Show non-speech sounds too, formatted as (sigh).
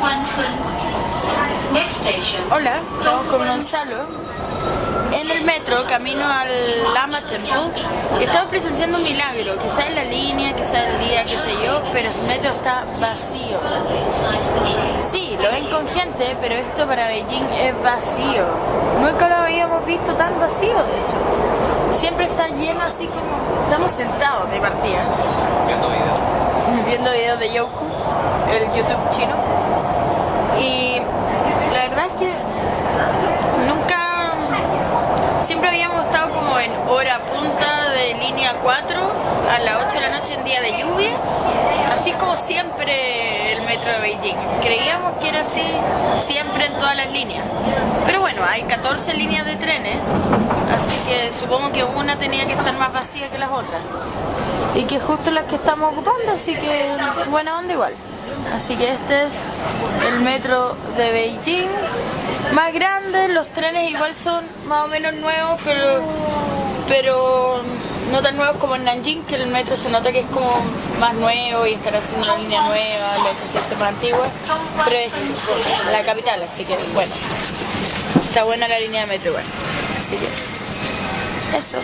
Next station. Hola, estamos con Gonzalo en el metro camino al Lama Temple y estamos presenciando un milagro, quizá en la línea, quizá el día, qué sé yo, pero el metro está vacío. Sí, lo ven con gente, pero esto para Beijing es vacío. Nunca lo habíamos visto tan vacío, de hecho. Siempre está lleno así como... Estamos sentados de partida. Viendo videos. (laughs) Viendo videos de Youku, el YouTube chino. Y la verdad es que nunca, siempre habíamos estado como en hora punta de línea 4 a las 8 de la noche en día de lluvia, así como siempre el metro de Beijing. Creíamos que era así siempre en todas las líneas. Pero bueno, hay 14 líneas de trenes, así que supongo que una tenía que estar más vacía que las otras. Y que justo las que estamos ocupando, así que buena onda igual. Así que este es el metro de Beijing. Más grande, los trenes igual son más o menos nuevos, pero, pero no tan nuevos como en Nanjing, que el metro se nota que es como más nuevo y estará haciendo una línea nueva, la estación más antigua, pero es la capital, así que bueno, está buena la línea de metro igual. Así que eso.